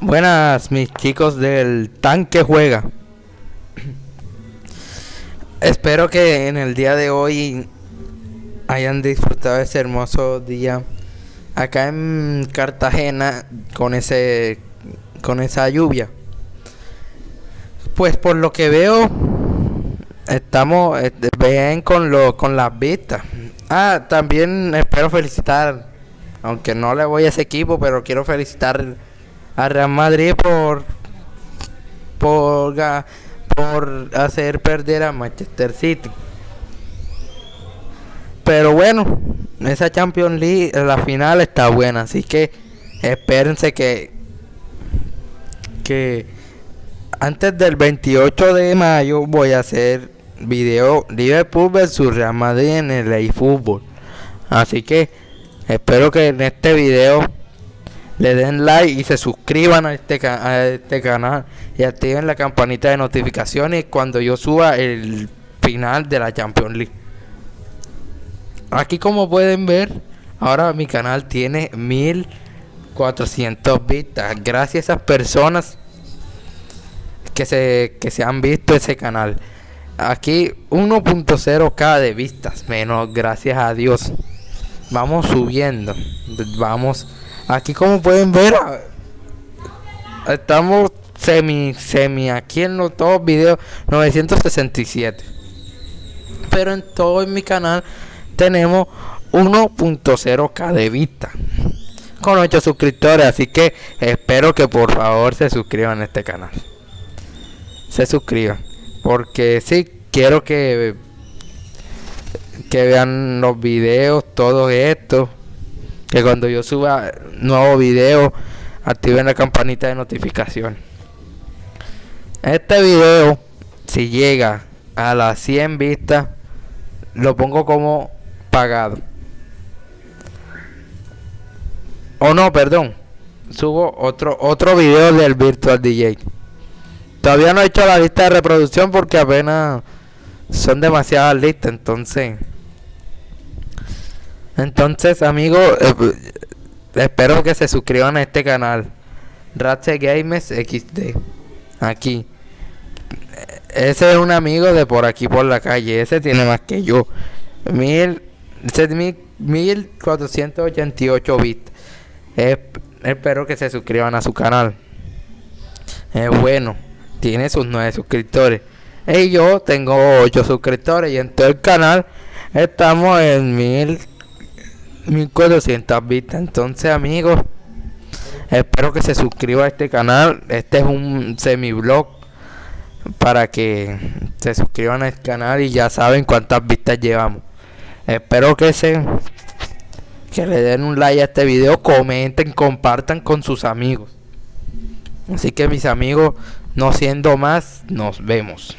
Buenas mis chicos del tanque juega. Espero que en el día de hoy hayan disfrutado ese hermoso día acá en Cartagena con ese con esa lluvia. Pues por lo que veo estamos eh, bien con lo con las vistas. Ah, también espero felicitar aunque no le voy a ese equipo, pero quiero felicitar a Real Madrid por por por hacer perder a Manchester City. Pero bueno, esa Champions League, la final está buena, así que espérense que que antes del 28 de mayo voy a hacer video Liverpool versus Real Madrid en el eFootball. Así que espero que en este video le den like y se suscriban a este, a este canal y activen la campanita de notificaciones cuando yo suba el final de la Champions League. Aquí como pueden ver, ahora mi canal tiene 1400 vistas. Gracias a esas personas que se, que se han visto ese canal. Aquí 1.0k de vistas, menos gracias a Dios. Vamos subiendo. Vamos Aquí como pueden ver, estamos semi, semi, aquí en los todos videos 967. Pero en todo mi canal tenemos 1.0k de vista. Con 8 suscriptores, así que espero que por favor se suscriban a este canal. Se suscriban. Porque si quiero que que vean los videos, todo esto. Que cuando yo suba nuevo video activen la campanita de notificación. Este video si llega a las 100 vistas lo pongo como pagado. O no perdón. Subo otro otro video del virtual DJ todavía no he hecho la lista de reproducción porque apenas son demasiadas listas entonces entonces, amigos, eh, espero que se suscriban a este canal. Ratse Games XD. Aquí. Ese es un amigo de por aquí por la calle. Ese tiene más que yo. Mil, ese es mil, 1488 bits. espero que se suscriban a su canal. Es bueno. Tiene sus nueve suscriptores. Y yo tengo 8 suscriptores. Y en todo el canal estamos en mil 1400 vistas. Entonces, amigos, espero que se suscriba a este canal. Este es un semi blog para que se suscriban al canal y ya saben cuántas vistas llevamos. Espero que se que le den un like a este video, comenten, compartan con sus amigos. Así que mis amigos, no siendo más, nos vemos.